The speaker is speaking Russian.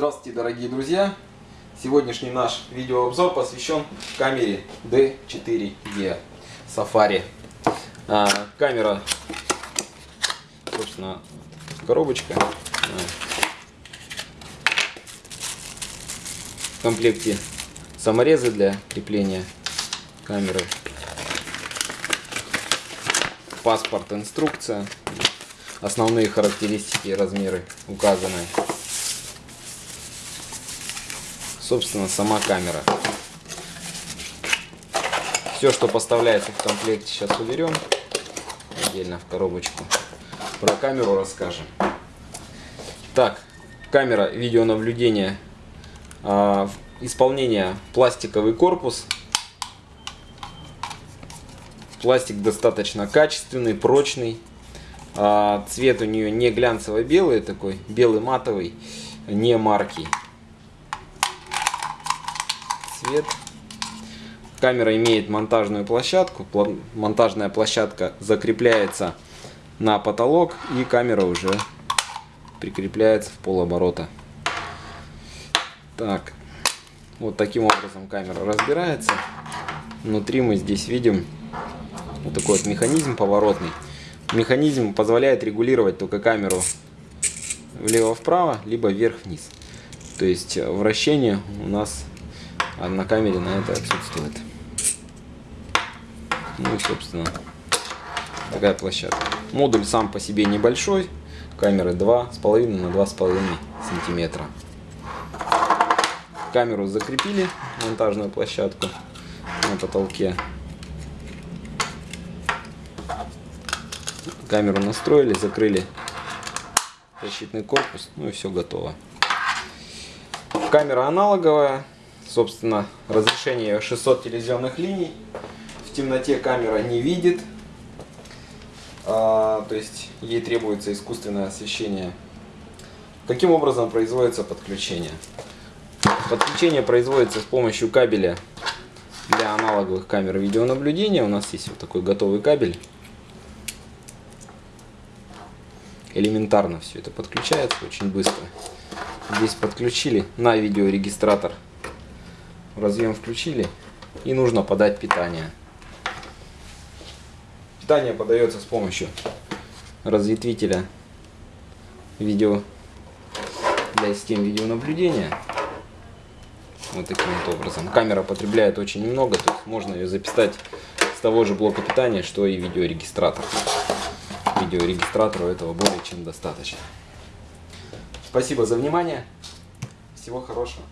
Здравствуйте, дорогие друзья! Сегодняшний наш видеообзор посвящен камере D4E Safari. А, камера, собственно, коробочка. В комплекте саморезы для крепления камеры. Паспорт, инструкция. Основные характеристики и размеры указаны собственно, сама камера. Все, что поставляется в комплекте, сейчас уберем отдельно в коробочку. Про камеру расскажем. Так, камера видеонаблюдения. А, исполнение пластиковый корпус. Пластик достаточно качественный, прочный. А, цвет у нее не глянцево-белый такой, белый матовый, не марки цвет. Камера имеет монтажную площадку. Монтажная площадка закрепляется на потолок и камера уже прикрепляется в полоборота. Так, вот таким образом камера разбирается. Внутри мы здесь видим вот такой вот механизм поворотный. Механизм позволяет регулировать только камеру влево-вправо, либо вверх-вниз. То есть вращение у нас а на камере на это отсутствует. Ну и, собственно, такая площадка. Модуль сам по себе небольшой. Камеры 2,5 на 2,5 сантиметра. Камеру закрепили, монтажную площадку на потолке. Камеру настроили, закрыли защитный корпус, ну и все готово. Камера аналоговая, Собственно, разрешение 600 телевизионных линий. В темноте камера не видит. А, то есть ей требуется искусственное освещение. Каким образом производится подключение? Подключение производится с помощью кабеля для аналоговых камер видеонаблюдения. У нас есть вот такой готовый кабель. Элементарно все это подключается, очень быстро. Здесь подключили на видеорегистратор разъем включили и нужно подать питание. Питание подается с помощью разветвителя видео для систем видеонаблюдения. Вот таким вот образом. Камера потребляет очень немного, то есть можно ее записать с того же блока питания, что и видеорегистратор. Видеорегистратору этого более чем достаточно. Спасибо за внимание. Всего хорошего.